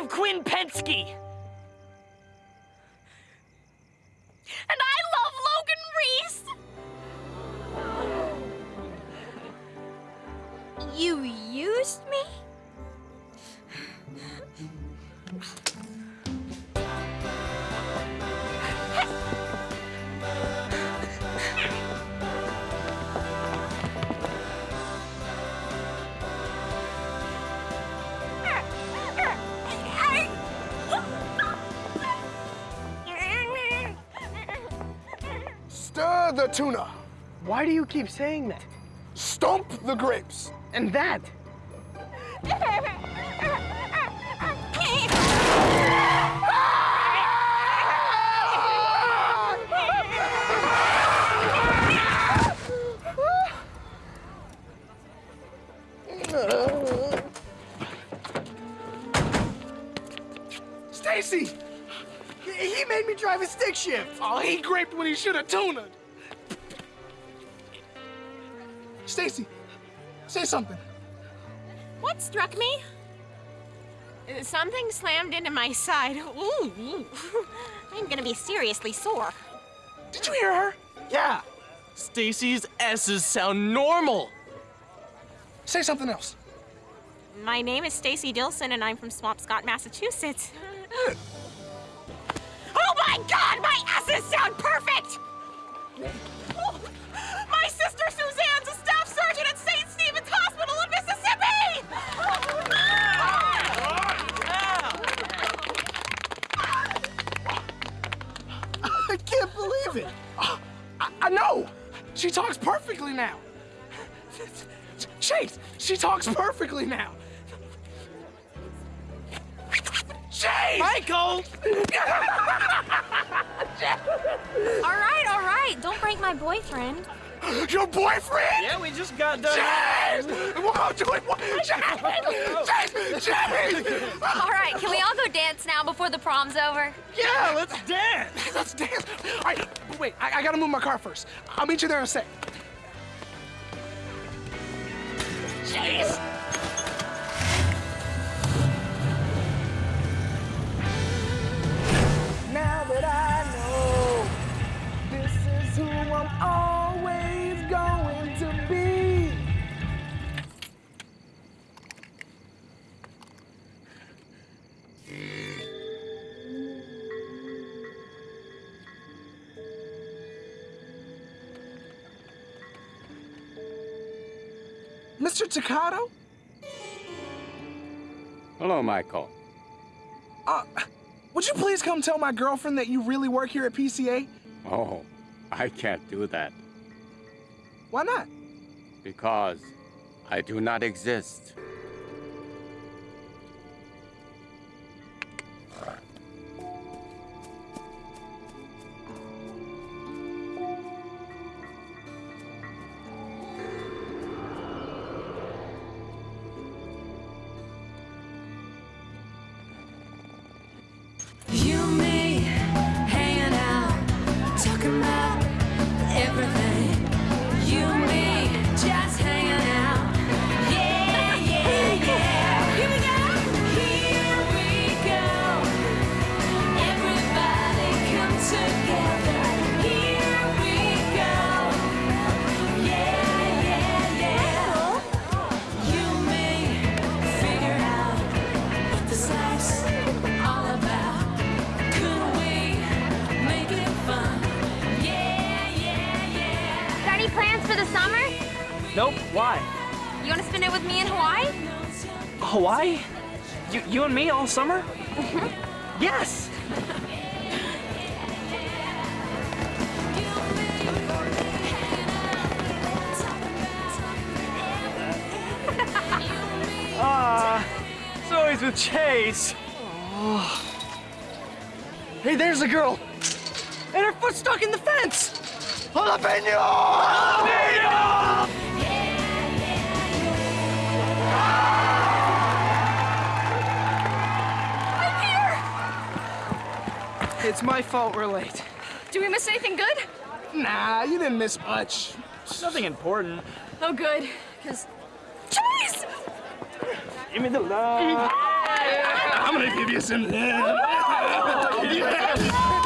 love Quinn Pensky. And I love Logan Reese! You used me? Stir the tuna. Why do you keep saying that? Stomp the grapes. And that? Stacy! He he made me drive a stick shift. Oh, he graped when he should have tuned. Stacy, say something. What struck me? Something slammed into my side. Ooh, ooh. I'm gonna be seriously sore. Did you hear her? Yeah. Stacy's S's sound normal. Say something else. My name is Stacy Dillsen, and I'm from Swampscott, Massachusetts. oh my God, my S's sound perfect! Oh, my sister Suzanne's I. She talks perfectly now. Chase, she talks perfectly now. Chase! Michael! all right, all right, don't break my boyfriend. Your boyfriend? Yeah, we just got done. Chase! Whoa, do it. Chase! Chase! Chase! All right, can we all go dance now before the prom's over? Yeah, let's dance. Let's dance. All right, wait, I, I gotta move my car first. I'll meet you there in a sec. Chase! Now that I know this is who I'm always Mr. Takato? Hello, Michael. Uh, would you please come tell my girlfriend that you really work here at PCA? Oh, I can't do that Why not? because I do not exist. You Nope. Why? You want to spend it with me in Hawaii? Hawaii? You, you and me all summer? yes. Ah, it's always with Chase. Oh. Hey, there's a girl. And her foot's stuck in the fence. Jalapeno! Jalapeno! It's my fault we're late. Do we miss anything good? Nah, you didn't miss much. Nothing important. Oh, good. Because. Chase! Give me the love. I'm gonna give you some love. Yeah.